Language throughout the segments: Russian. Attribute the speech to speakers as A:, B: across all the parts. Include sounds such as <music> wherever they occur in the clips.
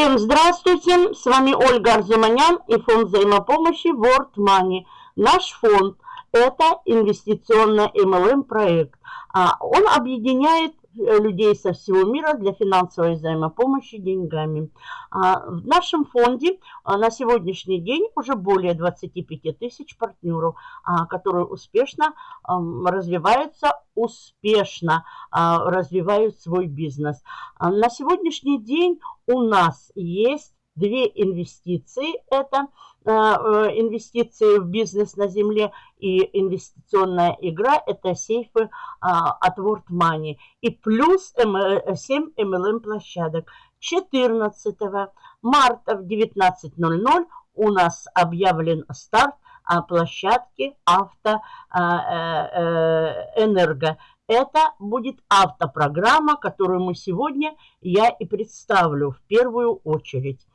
A: Всем здравствуйте, с вами Ольга Арзуманян и фонд взаимопомощи World Money. Наш фонд – это инвестиционный MLM проект. А, он объединяет людей со всего мира для финансовой взаимопомощи деньгами. А, в нашем фонде а, на сегодняшний день уже более 25 тысяч партнеров, которые успешно развиваются, успешно развивают свой бизнес. На сегодняшний день у нас есть две инвестиции. Это э, э, инвестиции в бизнес на земле и инвестиционная игра. Это сейфы э, от World Money. И плюс 7 MLM площадок. 14 марта в 19.00 у нас объявлен старт площадки автоэнерго. Это будет автопрограмма, которую мы сегодня, я и представлю в первую очередь.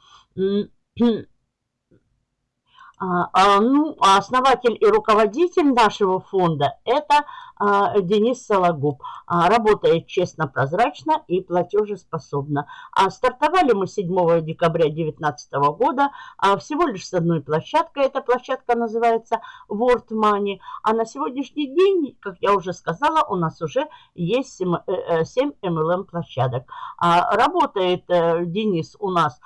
A: А, а, ну, а основатель и руководитель нашего фонда – это Денис Сологуб. Работает честно, прозрачно и платежеспособно. Стартовали мы 7 декабря 2019 года всего лишь с одной площадкой. Эта площадка называется World Money. А на сегодняшний день, как я уже сказала, у нас уже есть 7 MLM площадок. Работает э, Денис у нас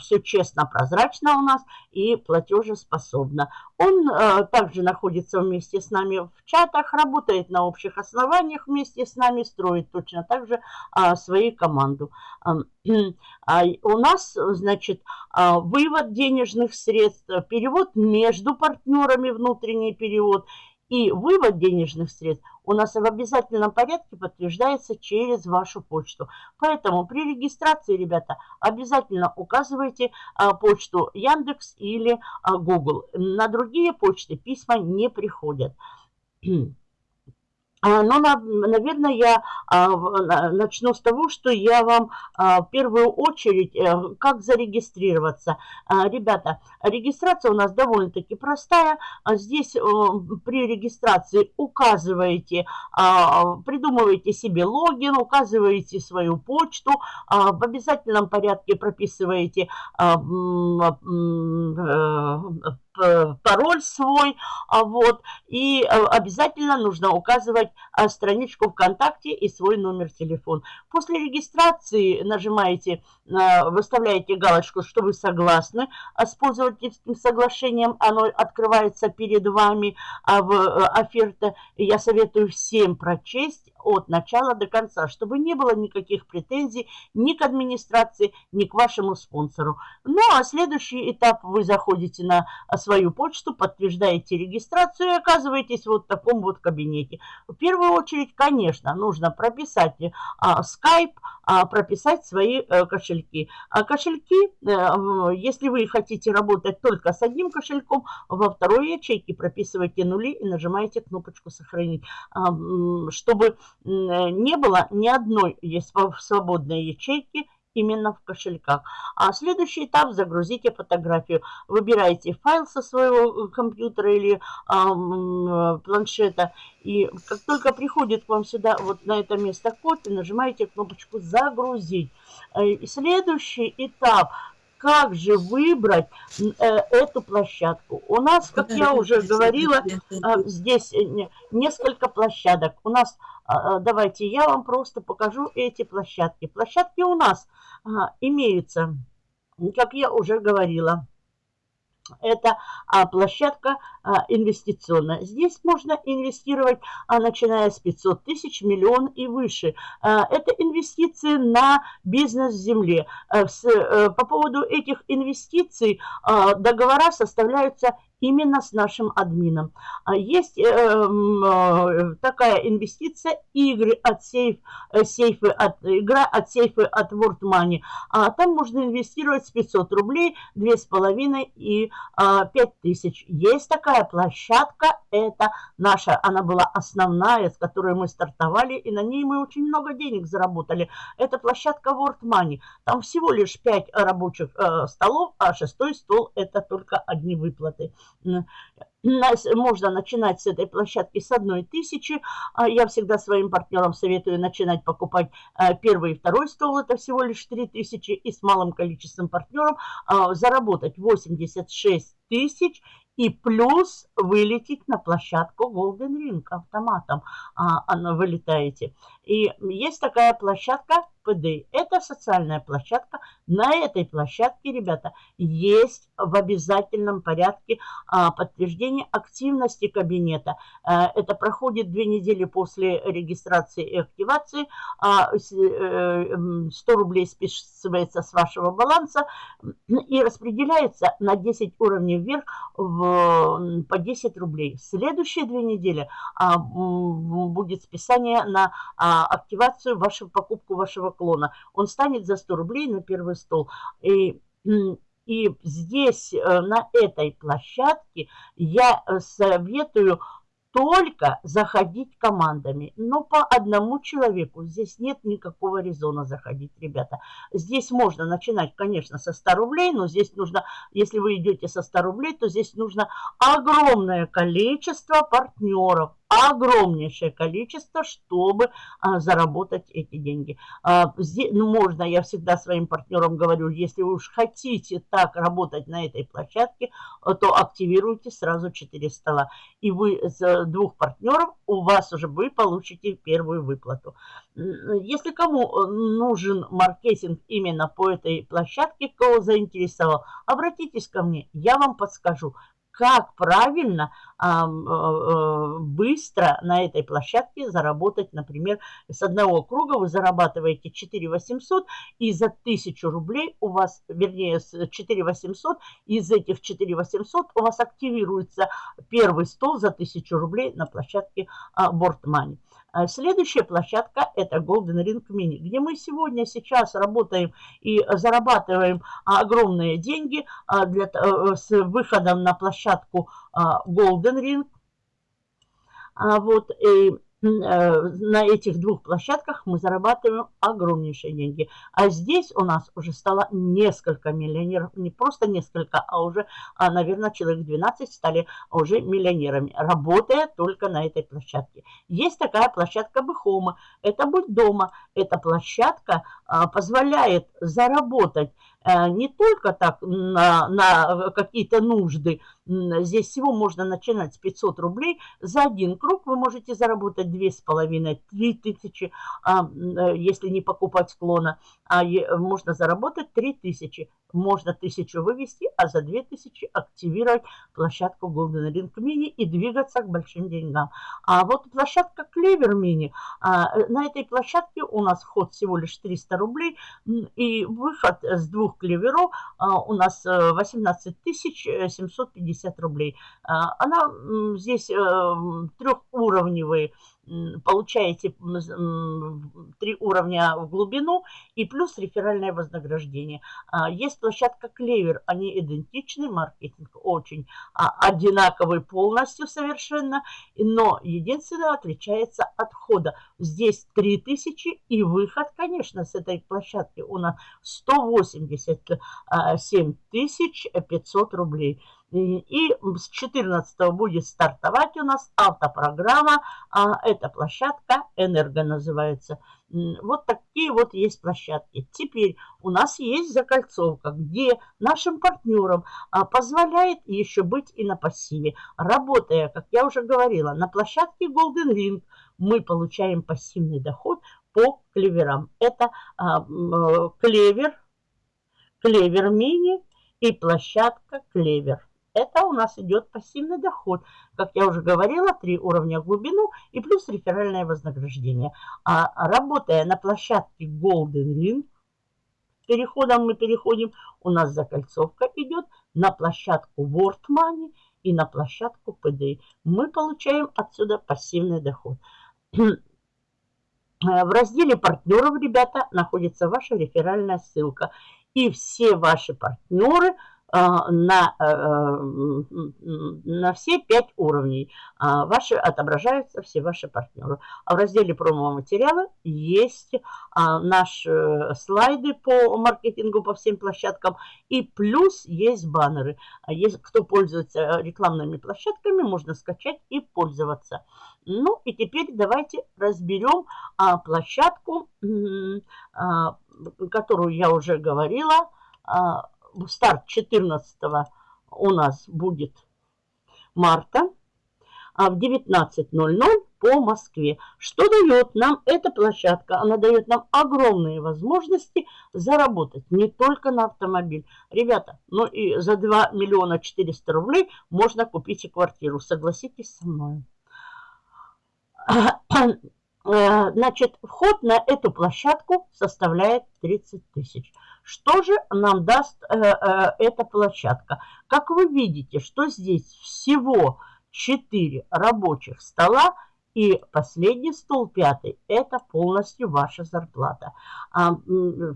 A: все честно, прозрачно у нас и платежеспособно. Он э, также находится вместе с нами в чатах, работает на общих основаниях вместе с нами, строит точно так же э, свою команду. Э, э, у нас, значит, э, вывод денежных средств, перевод между партнерами, внутренний перевод и вывод денежных средств у нас в обязательном порядке подтверждается через вашу почту. Поэтому при регистрации, ребята, обязательно указывайте а, почту Яндекс или а, Google. На другие почты письма не приходят. А, Но, наверное, я а, начну с того, что я вам а, в первую очередь, э, как зарегистрироваться. Ребята, регистрация у нас довольно-таки простая. Здесь э, при регистрации указываете, придумываете себе логин, указываете свою почту, в обязательном порядке прописываете э, пароль свой, а вот, и э, обязательно нужно указывать а, страничку ВКонтакте и свой номер телефона. После регистрации нажимаете, э, выставляете галочку, что вы согласны с пользовательским соглашением, оно открывается перед вами а в э, оферта. Я советую всем прочесть от начала до конца, чтобы не было никаких претензий ни к администрации, ни к вашему спонсору. Ну, а следующий этап вы заходите на свою почту, подтверждаете регистрацию и оказываетесь вот в таком вот кабинете. В первую очередь, конечно, нужно прописать а, Skype, а, прописать свои а, кошельки. А кошельки, а, если вы хотите работать только с одним кошельком, во второй ячейке прописывайте нули и нажимаете кнопочку «Сохранить», а, чтобы не было ни одной свободной ячейки именно в кошельках. А следующий этап – загрузите фотографию. Выбираете файл со своего э, компьютера или э, планшета. И как только приходит к вам сюда, вот на это место код, и нажимаете кнопочку «Загрузить». Э, и следующий этап как же выбрать э, эту площадку. У нас, как я уже говорила, э, здесь несколько площадок. У нас, э, давайте я вам просто покажу эти площадки. Площадки у нас имеются, как я уже говорила, это а, площадка а, инвестиционная. Здесь можно инвестировать, а, начиная с 500 тысяч, миллион и выше. Это инвестиции на бизнес в земле. С, а, по поводу этих инвестиций договора составляются именно с нашим админом. А есть э, э, такая инвестиция игры от сейф, э, сейфы от, игра от сейфы от World Money. А там можно инвестировать с 500 рублей, 2,5 и а, 5000. Есть такая площадка, это наша, она была основная, с которой мы стартовали, и на ней мы очень много денег заработали. Это площадка World Money. Там всего лишь 5 рабочих э, столов, а шестой стол это только одни выплаты можно начинать с этой площадки с одной тысячи. А я всегда своим партнерам советую начинать покупать а, первый и второй стол, это всего лишь 3 тысячи, и с малым количеством партнеров а, заработать 86 тысяч и плюс вылететь на площадку Golden Ring автоматом. А, вылетаете. И есть такая площадка ПД. Это социальная площадка. На этой площадке, ребята, есть в обязательном порядке а, подтверждение активности кабинета. А, это проходит две недели после регистрации и активации. А, 100 э, рублей списывается с вашего баланса и распределяется на 10 уровней вверх в, по 10 рублей. Следующие две недели а, будет списание на а, активацию, вашу покупку вашего клона. Он станет за 100 рублей на первый стол. И, и здесь, э, на этой площадке, я э, советую только заходить командами, но по одному человеку. Здесь нет никакого резона заходить, ребята. Здесь можно начинать, конечно, со 100 рублей, но здесь нужно, если вы идете со 100 рублей, то здесь нужно огромное количество партнеров, огромнейшее количество, чтобы а, заработать эти деньги. А, здесь, ну, можно, я всегда своим партнерам говорю, если вы уж хотите так работать на этой площадке, а, то активируйте сразу 4 стола. И вы с двух партнеров, у вас уже вы получите первую выплату. Если кому э, нужен маркетинг именно по этой площадке, кого заинтересовал, обратитесь ко мне, я вам подскажу как правильно, а, а, быстро на этой площадке заработать, например, с одного круга вы зарабатываете 4 800, и за 1000 рублей у вас, вернее, с 4 800, из этих 4 800 у вас активируется первый стол за 1000 рублей на площадке Board Money. А следующая площадка – это Golden Ring Mini, где мы сегодня, сейчас работаем и зарабатываем огромные деньги а, для, э, с выходом на площадку а, Golden Ring. Вот, и Э, на этих двух площадках мы зарабатываем огромнейшие деньги. А здесь у нас уже стало несколько миллионеров, не просто несколько, а уже, а, наверное, человек 12 стали уже миллионерами, работая только на этой площадке. Есть такая площадка Бэхома, это «Будь дома». Эта площадка а, позволяет заработать Э, не только так на, на какие-то нужды. Здесь всего можно начинать с 500 рублей. За один круг вы можете заработать 2,5-3 тысячи, а, э, если не покупать клона. А можно заработать 3 тысячи. Можно тысячу вывести, а за 2 тысячи активировать площадку Golden Ring Mini и двигаться к большим деньгам. А вот площадка Клевер Mini. А, э, на этой площадке у нас вход всего лишь 300 рублей. И выход с двух клеверов а, у нас э, 18 750 250 рублей. А, она здесь э, трехуровневые, получаете три уровня в глубину и плюс реферальное вознаграждение. А, есть площадка Клевер, они идентичны, маркетинг очень а, одинаковый полностью совершенно, но единственное отличается от хода. Здесь 3000 и выход, конечно, с этой площадки у нас 187 500 э, рублей. И с 14 будет стартовать у нас автопрограмма. А эта площадка «Энерго» называется. Вот такие вот есть площадки. Теперь у нас есть закольцовка, где нашим партнерам а, позволяет еще быть и на пассиве. Работая, как я уже говорила, на площадке Golden Ring, мы получаем пассивный доход по клеверам. Это а, э, клевер, клевер мини и площадка клевер. Это у нас идет пассивный доход. Как я уже говорила, три уровня глубину и плюс реферальное вознаграждение. А работая на площадке Golden Ring, переходом мы переходим, у нас закольцовка идет на площадку World Money и на площадку PDI. Мы получаем отсюда пассивный доход. <clears throat> В разделе партнеров, ребята, находится ваша реферальная ссылка. И все ваши партнеры – на, э, э, на все пять уровней. А, ваши отображаются все ваши партнеры. А в разделе промо-материалы есть а, наши слайды по маркетингу по всем площадкам. И плюс есть баннеры. Есть, кто пользуется рекламными площадками, можно скачать и пользоваться. Ну и теперь давайте разберем площадку, которую я уже говорила, старт 14 у нас будет марта а в 19.00 по Москве. Что дает нам эта площадка? Она дает нам огромные возможности заработать не только на автомобиль. Ребята, ну и за 2 миллиона 400 рублей можно купить и квартиру. Согласитесь со мной. Э, значит, вход на эту площадку составляет 30 тысяч. Что же нам даст э, э, эта площадка? Как вы видите, что здесь всего 4 рабочих стола, и последний стол, пятый, это полностью ваша зарплата. А,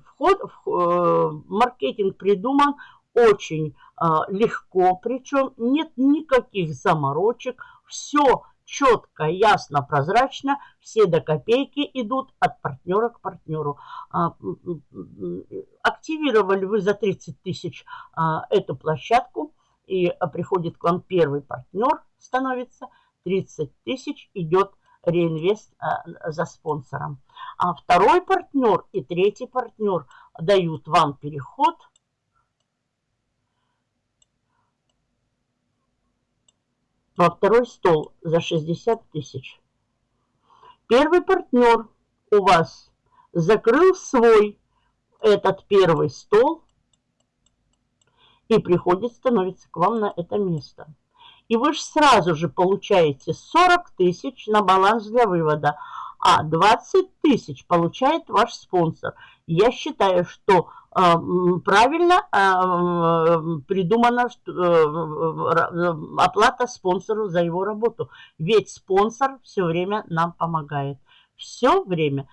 A: вход в э, маркетинг придуман очень э, легко, причем нет никаких заморочек, все четко, ясно, прозрачно, все до копейки идут от партнера к партнеру. А, активировали вы за 30 тысяч а, эту площадку, и приходит к вам первый партнер, становится 30 тысяч, идет реинвест а, за спонсором. А второй партнер и третий партнер дают вам переход – во второй стол за 60 тысяч. Первый партнер у вас закрыл свой этот первый стол и приходит, становится к вам на это место. И вы же сразу же получаете 40 тысяч на баланс для вывода, а 20 тысяч получает ваш спонсор. Я считаю, что а, правильно а, придумана э, оплата спонсору за его работу. Ведь спонсор все время нам помогает. Все время.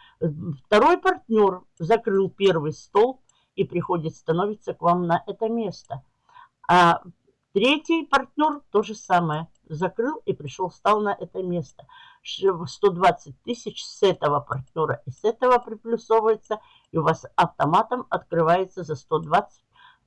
A: Второй партнер закрыл первый стол и приходит, становится к вам на это место. А третий партнер то же самое. Закрыл и пришел, стал на это место. 120 тысяч с этого партнера и с этого приплюсовывается – и у вас автоматом открывается за 120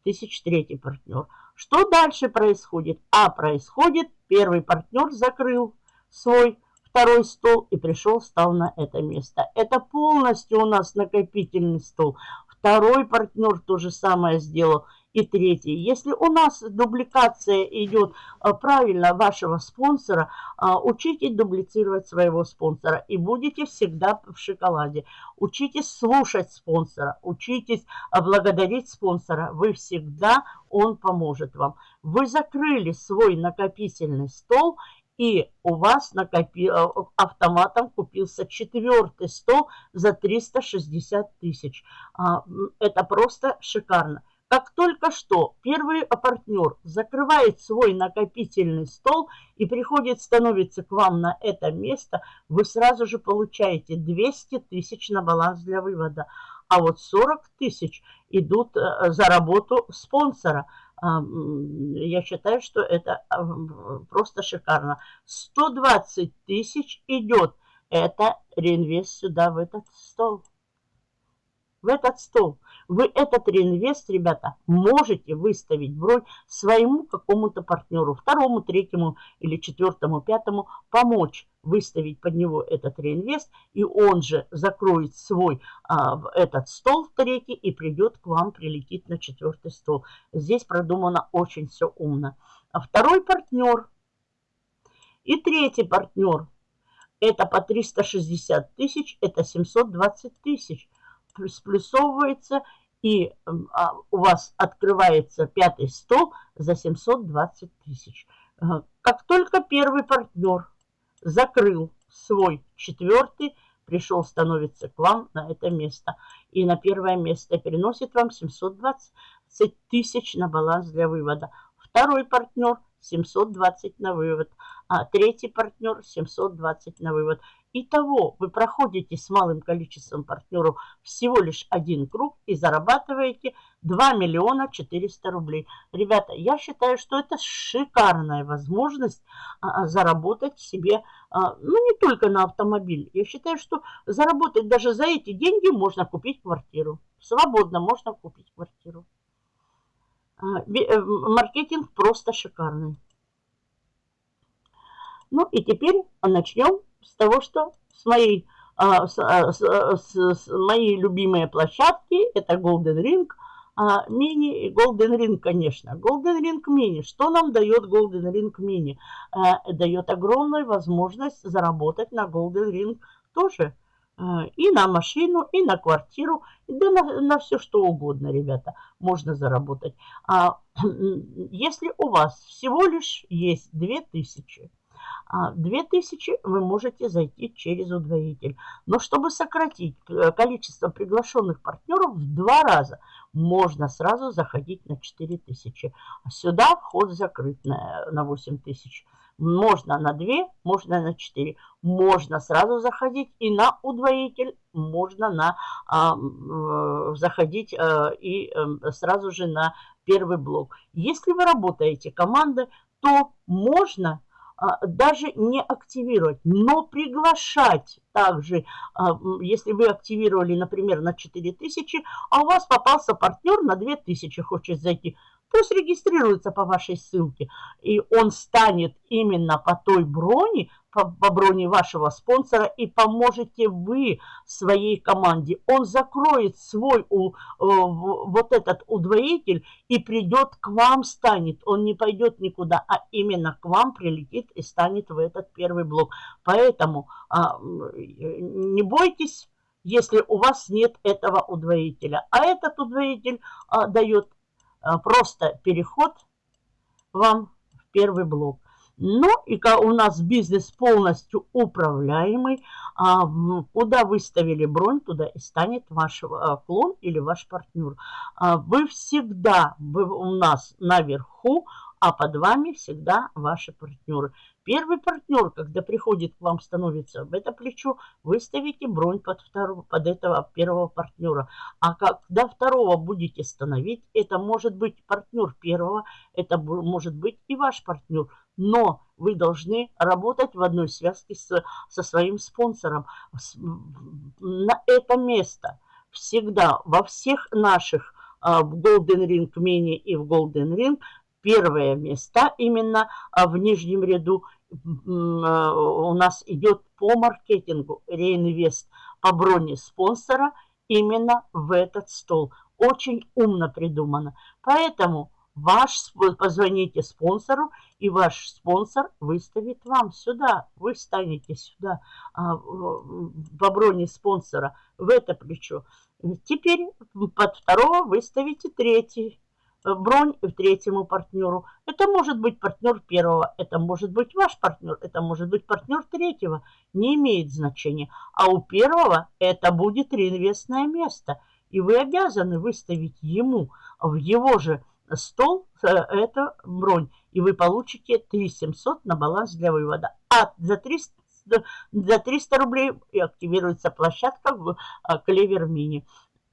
A: тысяч третий партнер. Что дальше происходит? А происходит, первый партнер закрыл свой второй стол и пришел, стал на это место. Это полностью у нас накопительный стол. Второй партнер то же самое сделал – и третий, если у нас дубликация идет а, правильно вашего спонсора, а, учитесь дублицировать своего спонсора и будете всегда в шоколаде. Учитесь слушать спонсора, учитесь благодарить спонсора. Вы всегда, он поможет вам. Вы закрыли свой накопительный стол и у вас накопи... А, автоматом купился четвертый стол за 360 тысяч. Это просто шикарно. Как только что первый партнер закрывает свой накопительный стол и приходит, становится к вам на это место, вы сразу же получаете 200 тысяч на баланс для вывода. А вот 40 тысяч идут э, за работу спонсора. Я считаю, что это просто шикарно. 120 тысяч идет. Это реинвест сюда, в этот стол. В этот стол. Вы этот реинвест, ребята, можете выставить бронь своему какому-то партнеру, второму, третьему или четвертому, пятому, помочь выставить под него этот реинвест, и он же закроет свой а, этот стол в третий и придет к вам, прилетит на четвертый стол. Здесь продумано очень все умно. А второй партнер и третий партнер, это по 360 тысяч, это 720 тысяч. Сплюсовывается и а, у вас открывается пятый стол за 720 тысяч. Как только первый партнер закрыл свой четвертый, пришел, становится к вам на это место. И на первое место переносит вам 720 тысяч на баланс для вывода. Второй партнер 720 на вывод. А третий партнер 720 на вывод. Итого вы проходите с малым количеством партнеров всего лишь один круг и зарабатываете 2 миллиона 400 рублей. Ребята, я считаю, что это шикарная возможность а, а, заработать себе, а, ну не только на автомобиль. Я считаю, что заработать даже за эти деньги можно купить квартиру. Свободно можно купить квартиру. А, э, маркетинг просто шикарный. Ну и теперь начнем с того, что с моей, а, с, а, с, с, моей любимые площадки, это Golden Ring, мини и Golden Ring, конечно. Golden Ring мини. Что нам дает Golden Ring мини? А, дает огромную возможность заработать на Golden Ring тоже. А, и на машину, и на квартиру, да на, на все что угодно, ребята, можно заработать. А, <clears throat> если у вас всего лишь есть 2000 2000 а, вы можете зайти через удвоитель. Но чтобы сократить э, количество приглашенных партнеров в два раза, можно сразу заходить на 4000. Сюда вход закрыт на, на 8000. Можно на 2, можно на 4. Можно сразу заходить и на удвоитель, можно на, а, э, заходить а, и а, сразу же на первый блок. Если вы работаете командой, то можно а, даже не активировать, но приглашать также, а, если вы активировали, например, на 4000, а у вас попался партнер на 2000, хочет зайти, пусть регистрируется по вашей ссылке, и он станет именно по той броне, по, по броне вашего спонсора, и поможете вы своей команде. Он закроет свой у, э, вот этот удвоитель и придет к вам, станет. Он не пойдет никуда, а именно к вам прилетит и станет в этот первый блок. Поэтому а, не бойтесь, если у вас нет этого удвоителя. А этот удвоитель а, дает просто переход вам в первый блок. Ну и у нас бизнес полностью управляемый. А, куда выставили бронь, туда и станет ваш а, клон или ваш партнер. А, вы всегда вы у нас наверху, а под вами всегда ваши партнеры. Первый партнер, когда приходит к вам, становится в это плечо, вы ставите бронь под, второго, под этого первого партнера. А когда второго будете становить, это может быть партнер первого, это может быть и ваш партнер. Но вы должны работать в одной связке с, со своим спонсором. На это место всегда во всех наших а, в Golden Ring Mini и в Golden Ring первые места именно а, в нижнем ряду Э, у нас идет по маркетингу реинвест по броне спонсора именно в этот стол. Очень умно придумано. Поэтому ваш, позвоните спонсору, и ваш спонсор выставит вам сюда. Вы станете сюда а, по броне спонсора в это плечо. Теперь под второго выставите третий Бронь третьему партнеру. Это может быть партнер первого, это может быть ваш партнер, это может быть партнер третьего. Не имеет значения. А у первого это будет реинвестное место. И вы обязаны выставить ему в его же стол э, это бронь. И вы получите 3700 на баланс для вывода. А за 300, за 300 рублей активируется площадка в э, Клевер Мини.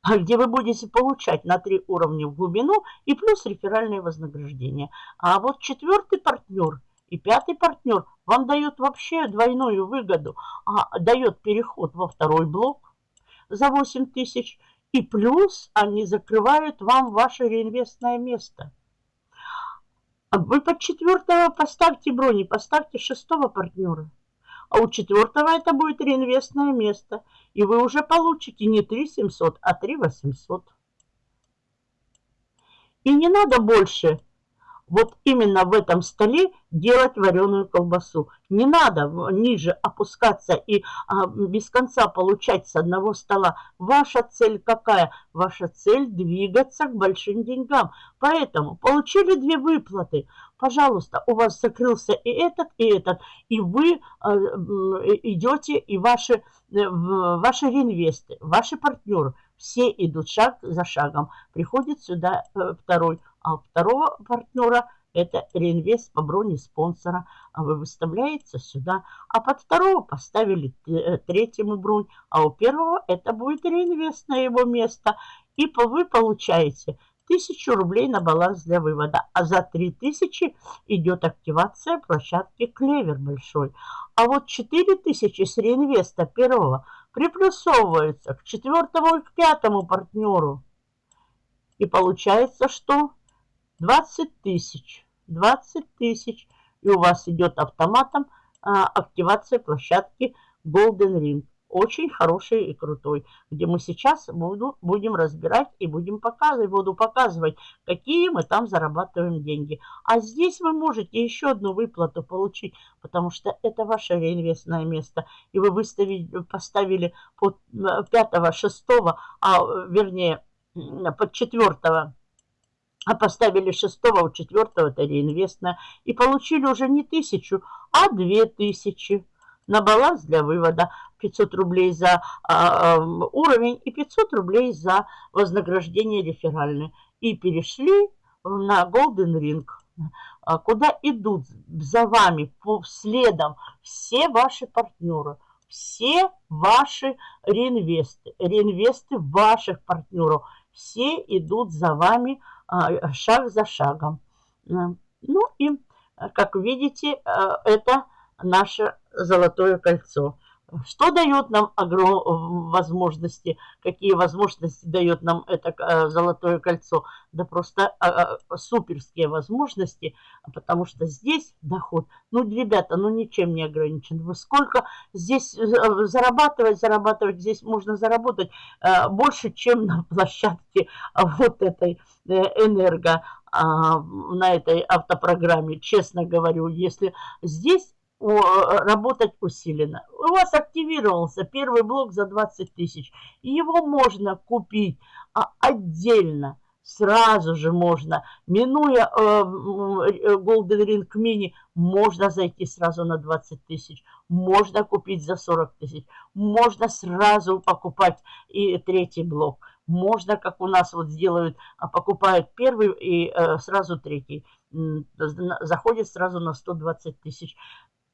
A: А где вы будете получать на три уровня в глубину и плюс реферальное вознаграждение. А вот четвертый партнер и пятый партнер вам дает вообще двойную выгоду, а дает переход во второй блок за 8 тысяч, и плюс они закрывают вам ваше реинвестное место. Вы под четвертого поставьте брони, поставьте шестого партнера а у четвертого это будет реинвестное место. И вы уже получите не 3 700, а 3 800. И не надо больше вот именно в этом столе делать вареную колбасу. Не надо ниже опускаться и а, без конца получать с одного стола. Ваша цель какая? Ваша цель двигаться к большим деньгам. Поэтому получили две выплаты. Пожалуйста, у вас закрылся и этот, и этот. И вы а, идете, и ваши, э, ваши реинвесты, ваши партнеры, все идут шаг за шагом. Приходит сюда э, второй а второго партнера это реинвест по броне спонсора. А вы выставляете сюда. А под второго поставили э, третьему бронь. А у первого это будет реинвест на его место. И вы получаете 1000 рублей на баланс для вывода. А за 3000 идет активация площадки Клевер большой. А вот 4000 с реинвеста первого приплюсовываются к четвертому и к пятому партнеру. И получается, что 20 тысяч. 20 тысяч. И у вас идет автоматом а, активация площадки Golden Ring очень хороший и крутой, где мы сейчас буду, будем разбирать и будем показывать, буду показывать, какие мы там зарабатываем деньги. А здесь вы можете еще одну выплату получить, потому что это ваше реинвестное место. И вы выставили, поставили под э, пятого, шестого, а вернее под четвертого а поставили шестого, у четвертого это реинвестное, и получили уже не тысячу, а две тысячи на баланс для вывода 500 рублей за а, а, уровень и 500 рублей за вознаграждение реферальное. И перешли на Golden Ring, а, куда идут за вами по следам все ваши партнеры, все ваши реинвесты, реинвесты ваших партнеров. Все идут за вами шаг за шагом. Ну и, как видите, это наше золотое кольцо. Что дает нам огром... возможности? Какие возможности дает нам это э, золотое кольцо? Да просто а, а, суперские возможности, потому что здесь доход, ну, ребята, ну, ничем не ограничен. Вы сколько здесь э, зарабатывать, зарабатывать, здесь можно заработать э, больше, чем на площадке вот этой энерго, а, на этой автопрограмме, честно говорю. Если здесь работать усиленно. У вас активировался первый блок за 20 тысяч. Его можно купить а отдельно. Сразу же можно, минуя э, Golden Ring Mini, можно зайти сразу на 20 тысяч. Можно купить за 40 тысяч. Можно сразу покупать и третий блок. Можно, как у нас вот сделают, а покупают первый и э, сразу третий. Заходит сразу на 120 тысяч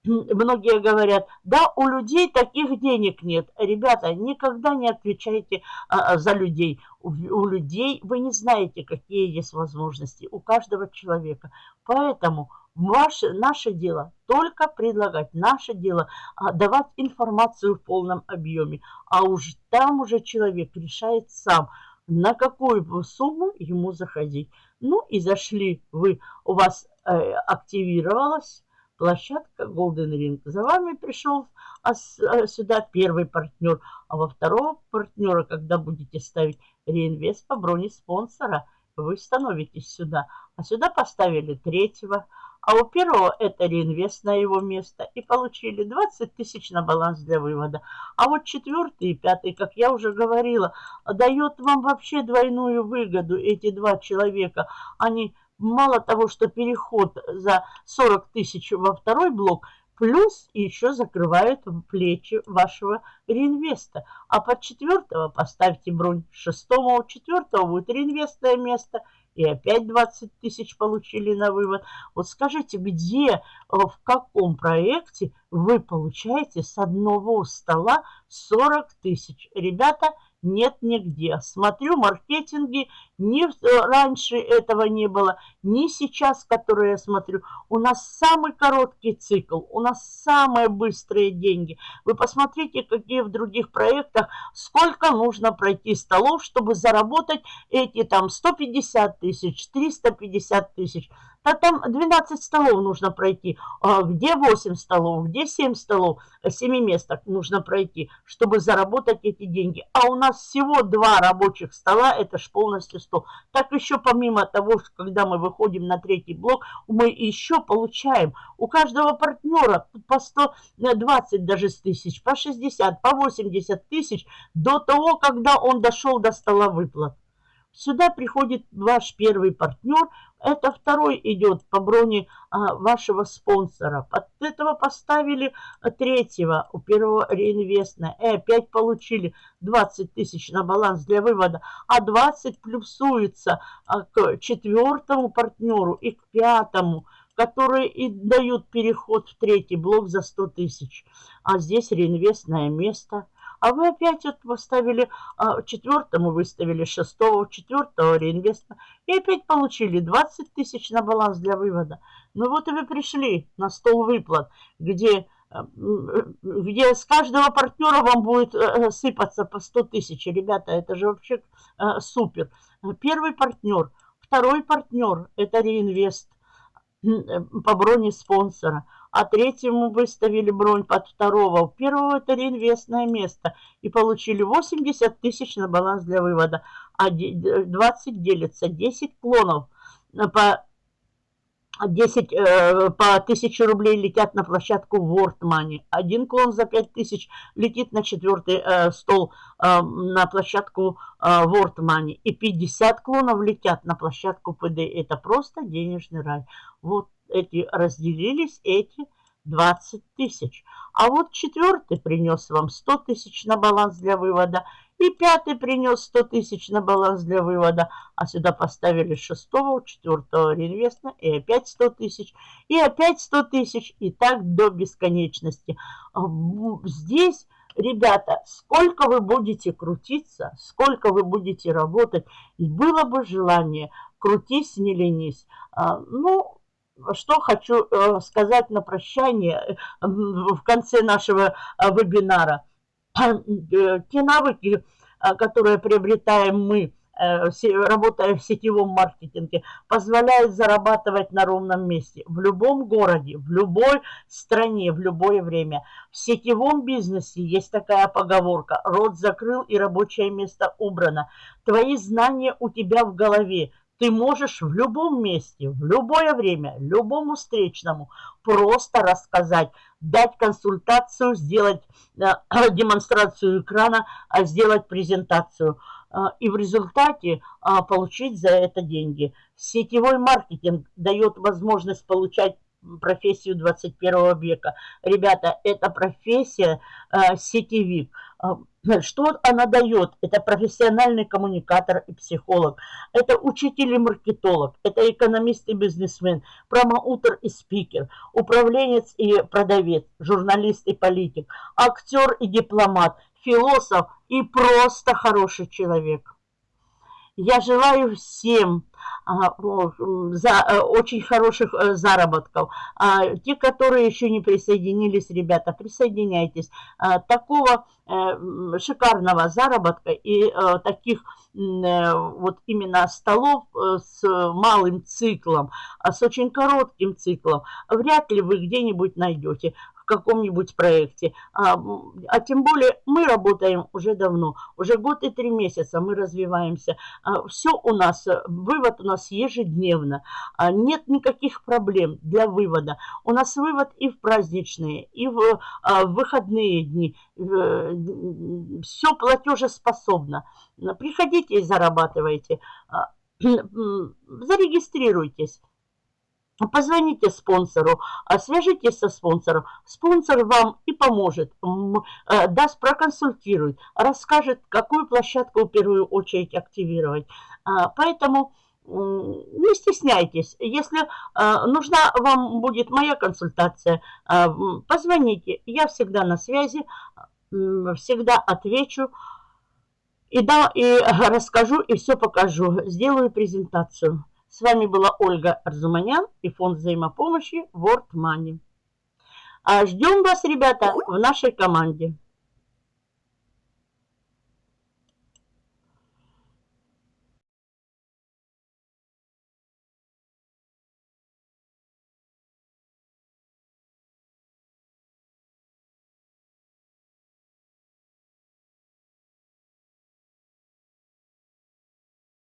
A: многие говорят, да, у людей таких денег нет. Ребята, никогда не отвечайте а, а, за людей. У, у людей вы не знаете, какие есть возможности у каждого человека. Поэтому ваше, наше дело только предлагать, наше дело а, давать информацию в полном объеме. А уж там уже человек решает сам, на какую сумму ему заходить. Ну и зашли вы, у вас э, активировалось площадка Golden Ring. За вами пришел а, а сюда первый партнер, а во второго партнера, когда будете ставить реинвест по броне спонсора, вы становитесь сюда. А сюда поставили третьего, а у первого это реинвест на его место и получили 20 тысяч на баланс для вывода. А вот четвертый и пятый, как я уже говорила, дает вам вообще двойную выгоду. Эти два человека, они мало того, что переход за 40 тысяч во второй блок, плюс еще закрывают плечи вашего реинвеста. А под четвертого поставьте бронь, шестого у четвертого будет реинвестное место, и опять 20 тысяч получили на вывод. Вот скажите, где, э, в каком проекте вы получаете с одного стола 40 тысяч? Ребята, нет нигде. Смотрю маркетинги, ни э, раньше этого не было, ни сейчас, которые я смотрю. У нас самый короткий цикл, у нас самые быстрые деньги. Вы посмотрите, какие в других проектах, сколько нужно пройти столов, чтобы заработать эти там 150 тысяч, 350 тысяч. Да там 12 столов нужно пройти. А где 8 столов, где 7 столов, 7 месток нужно пройти, чтобы заработать эти деньги. А у нас всего два рабочих стола, это ж полностью стол. Так еще помимо того, что когда мы выходим на третий блок, мы еще получаем у каждого партнера по 120 даже тысяч, по 60, по 80 тысяч до того, когда он дошел до стола выплат. Сюда приходит ваш первый партнер, это второй идет по броне а, вашего спонсора. Под этого поставили третьего, у первого реинвестна. И опять получили 20 тысяч на баланс для вывода. А 20 плюсуется а, к четвертому партнеру и к пятому которые и дают переход в третий блок за 100 тысяч. А здесь реинвестное место – а вы опять вот поставили а, четвертому, выставили шестого, четвертого реинвеста и опять получили 20 тысяч на баланс для вывода. Ну вот и вы пришли на стол выплат, где а, где с каждого партнера вам будет э, сыпаться по 100 тысяч. Ребята, это же вообще э, супер. Первый партнер. Второй партнер – это реинвест э, по броне спонсора а третьему выставили бронь под второго. У первого это реинвестное место. И получили 80 тысяч на баланс для вывода. А 20 делится. 10 клонов по 10 э, по 1000 рублей летят на площадку World Money. Один клон за 5000 летит на четвертый э, стол э, на площадку э, World Money. И 50 клонов летят на площадку ПД. Это просто денежный рай. Вот эти разделились, эти 20 тысяч. А вот четвертый принес вам 100 тысяч на баланс для вывода. И пятый принес 100 тысяч на баланс для вывода. А сюда поставили шестого, четвертого реинвеста. И опять 100 тысяч. И опять 100 тысяч. И так до бесконечности. Здесь... Ребята, сколько вы будете крутиться, сколько вы будете работать, и было бы желание, крутись, не ленись. А, ну, что хочу э, сказать на прощание э, в конце нашего э, вебинара. Те навыки, которые приобретаем мы, работая в сетевом маркетинге, позволяют зарабатывать на ровном месте, в любом городе, в любой стране, в любое время. В сетевом бизнесе есть такая поговорка «Рот закрыл и рабочее место убрано». Твои знания у тебя в голове, ты можешь в любом месте, в любое время, любому встречному просто рассказать, дать консультацию, сделать э, <clears throat> демонстрацию экрана, а сделать презентацию. Э, и в результате э, получить за это деньги. Сетевой маркетинг дает возможность получать профессию 21 века. Ребята, это профессия э, сетевик. Что она дает? Это профессиональный коммуникатор и психолог. Это учитель и маркетолог. Это экономист и бизнесмен. Промоутер и спикер. Управленец и продавец. Журналист и политик. Актер и дипломат. Философ и просто хороший человек. Я желаю всем а, за э, очень хороших э, заработков. А, те, которые еще не присоединились, ребята, присоединяйтесь. А, такого э, шикарного заработка и таких вот именно столов с малым циклом, с очень коротким циклом, вряд ли вы где-нибудь найдете в каком-нибудь проекте. А, а тем более мы работаем уже давно, уже год и три месяца мы развиваемся. А, все у нас, вывод у нас ежедневно. А, нет никаких проблем для вывода. У нас вывод и в праздничные, и в, а, в выходные дни. Все платежеспособно. Приходите и зарабатывайте. А, <clears throat> зарегистрируйтесь. Позвоните спонсору, а свяжитесь со спонсором. Спонсор вам и поможет, э, даст, проконсультирует, расскажет, какую площадку в первую очередь активировать. А, поэтому не стесняйтесь. Если э, нужна вам будет моя консультация, э, позвоните. Я всегда на связи, всегда отвечу. И да, и <laughs> расскажу, и все покажу. Сделаю презентацию. С вами была Ольга Арзуманян и фонд взаимопомощи World Money. А ждем вас, ребята, в нашей команде.